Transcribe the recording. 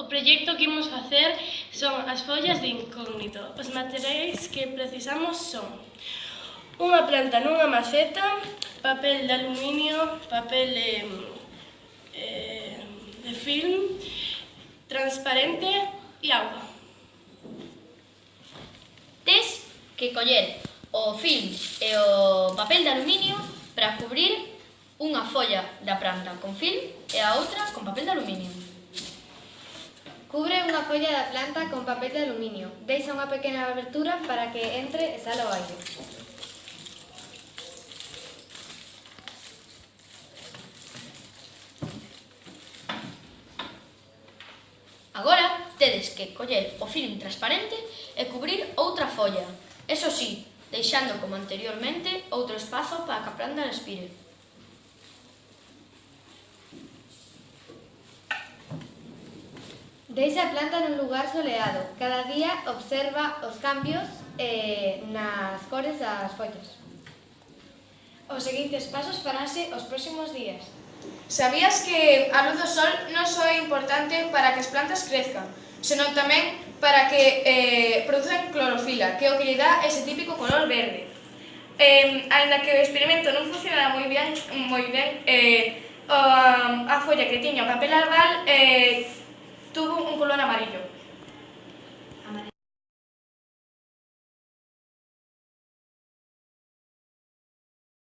O proxecto que imos facer son as follas de incógnito. Os materiais que precisamos son unha planta nunha maceta, papel de aluminio, papel de, eh, de film, transparente e agua. Tes que coller o film e o papel de aluminio para cubrir unha folla da planta con film e a outra con papel de aluminio. Cubren a folla da planta con papel de aluminio. Deixa unha pequena abertura para que entre e sala o aire. Agora, tedes que coller o film transparente e cubrir outra folla. Eso sí, deixando como anteriormente outro espazo para que a planta respire. Deixa a planta nun lugar soleado. Cada día observa os cambios eh, nas cores das follas. Os seguintes pasos faránse os próximos días. Sabías que a luz do sol non só é importante para que as plantas crezcan, senón tamén para que eh, produzan clorofila, que é o que lle dá ese típico color verde. Eh, ainda que o experimento non funcionara moi ben, moi ben eh, a, a folla que tiña o papel albal eh,